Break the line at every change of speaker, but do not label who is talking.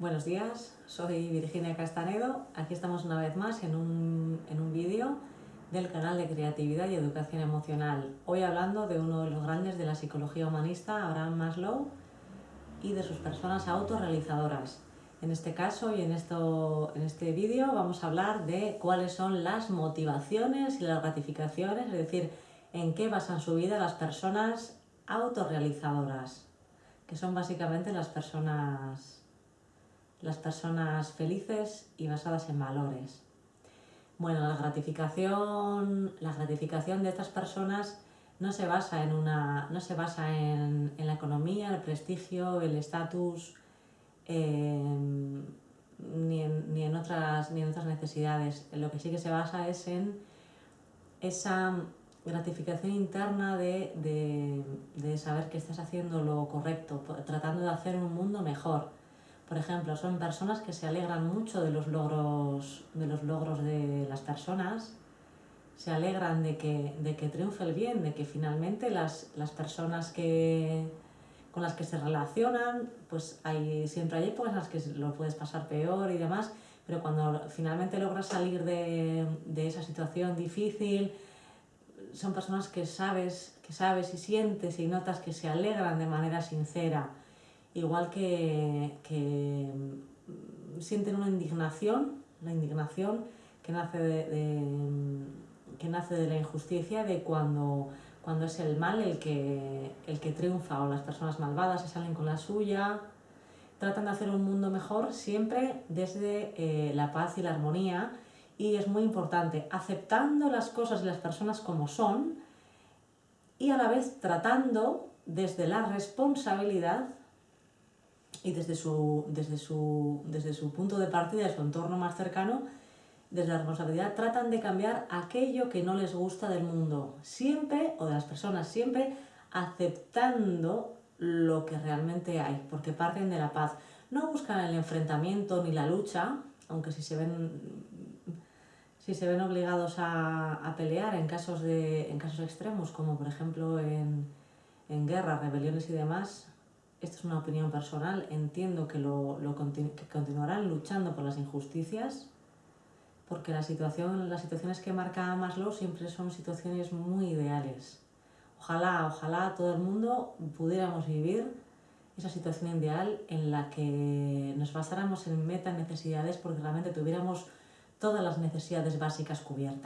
Buenos días, soy Virginia Castanedo. Aquí estamos una vez más en un, en un vídeo del canal de Creatividad y Educación Emocional. Hoy hablando de uno de los grandes de la psicología humanista, Abraham Maslow, y de sus personas autorrealizadoras. En este caso y en, esto, en este vídeo vamos a hablar de cuáles son las motivaciones y las gratificaciones, es decir, en qué basan su vida las personas autorrealizadoras, que son básicamente las personas las personas felices y basadas en valores. Bueno, la gratificación, la gratificación de estas personas no se basa en, una, no se basa en, la economía, el prestigio, el estatus, em, ni, en, otras, ni en otras necesidades. Lo que sí que se basa es en esa gratificación interna de, de saber que estás haciendo lo correcto, tratando de hacer un mundo mejor por ejemplo, son personas que se alegran mucho de los logros de, los logros de las personas, se alegran de que, de que triunfe el bien, de que finalmente las, las personas que, con las que se relacionan, pues hay, siempre hay épocas en las que lo puedes pasar peor y demás, pero cuando finalmente logras salir de, de esa situación difícil, son personas que sabes, que sabes y sientes y notas que se alegran de manera sincera igual que, mm, sienten una indignación, la indignación que nace de, que nace de la injusticia de cuando, cuando es el mal el que, el que triunfa o las personas malvadas se salen con la suya, tratan de hacer un mundo mejor siempre desde eh, la paz y la armonía y es muy importante, aceptando las cosas y las personas como son y a la vez tratando desde la responsabilidad y desde su, desde su, desde su punto de partida, de su entorno más cercano, desde la responsabilidad, tratan de cambiar aquello que no les gusta del mundo, siempre, o de las personas, siempre aceptando lo que realmente hay, porque parten de la paz. No buscan el enfrentamiento ni la lucha, aunque si se ven, si se ven obligados a, a pelear en casos, de, en casos extremos, como por ejemplo en, en guerras, rebeliones y demás, esto es una opinión personal, entiendo que, lo, continuarán luchando por las injusticias, porque las situaciones que marca Maslow siempre son situaciones muy ideales. Ojalá, ojalá todo el mundo pudiéramos vivir esa situación ideal en la que nos basáramos en meta necesidades porque realmente tuviéramos todas las necesidades básicas cubiertas.